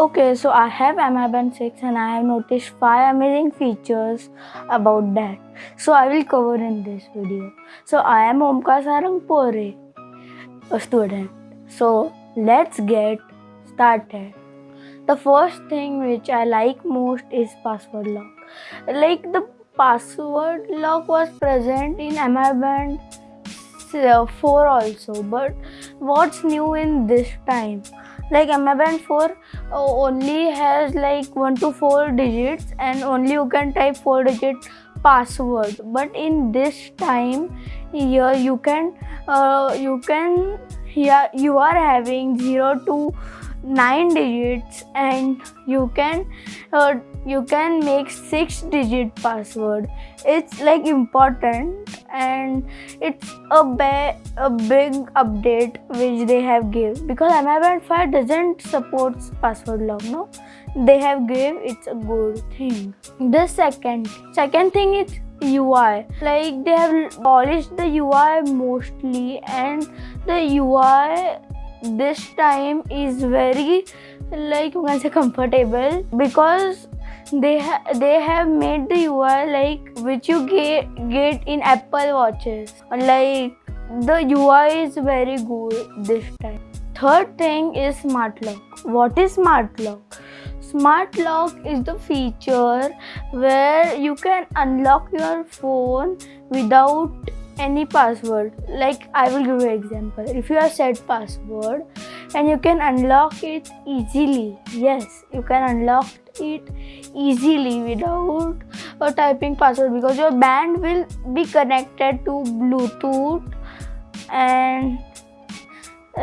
Okay, so I have MI Band 6 and I have noticed 5 amazing features about that. So I will cover in this video. So I am Omkar Sarangpore, a student. So let's get started. The first thing which I like most is password lock. Like the password lock was present in MI Band uh, 4 also, but what's new in this time? Like MI Band 4 uh, only has like 1 to 4 digits and only you can type 4 digit password. But in this time here you can uh, you can here you are having 0 to 9 digits and you can uh, you can make 6 digit password. It's like important and it's a, a big update which they have give. Because Band 5 doesn't support password lock no? They have give it's a good thing. The second second thing is UI like they have polished the UI mostly and the UI this time is very like you can say comfortable because they ha they have made the UI like which you get get in Apple watches. Like the UI is very good this time. Third thing is smart lock. What is smart lock? Smart lock is the feature where you can unlock your phone without any password. Like i will give you example. If you have set password and you can unlock it easily. Yes you can unlock it easily without uh, typing password because your band will be connected to bluetooth and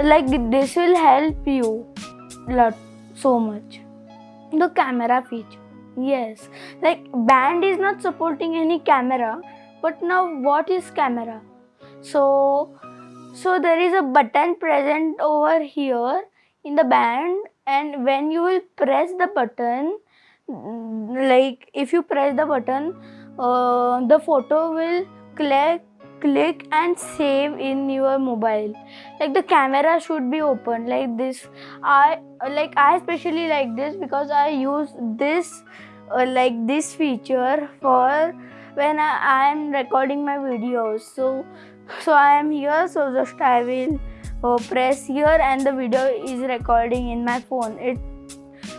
like this will help you lot so much. The camera feature. Yes. Like band is not supporting any camera but now what is camera? So so there is a button present over here in the band and when you will press the button like if you press the button uh, the photo will click click and save in your mobile. Like the camera should be open like this. I like i especially like this because i use this uh, like this feature for when I, am recording my videos. So so I am here so just I will uh, press here and the video is recording in my phone. It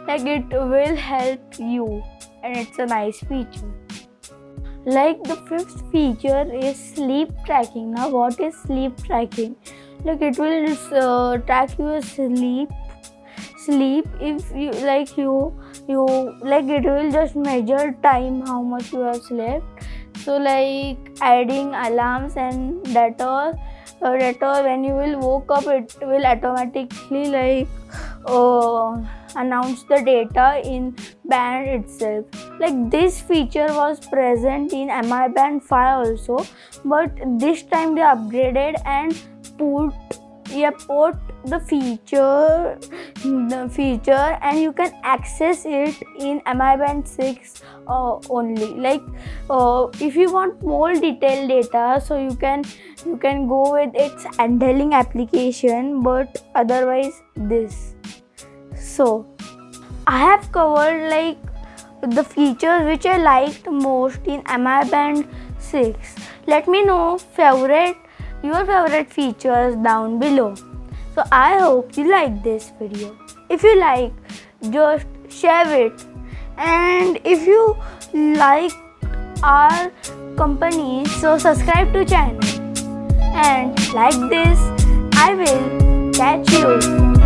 like it will help you and it's a nice feature. Like the fifth feature is sleep tracking. Now what is sleep tracking? Like it will uh, track your sleep sleep if you like you you like it will just measure time how much you have slept so like adding alarms and all uh, that when you will woke up it will automatically like uh, announce the data in band itself. Like this feature was present in mi band 5 also but this time they upgraded and put put the feature the feature and you can access it in mi band 6 uh, only. Like uh, if you want more detailed data so you can you can go with its handling application but otherwise this. So i have covered like the features which i liked most in mi band 6 let me know favorite your favorite features down below. So I hope you like this video. If you like, just share it. And if you like our company, so subscribe to channel. And like this, I will catch you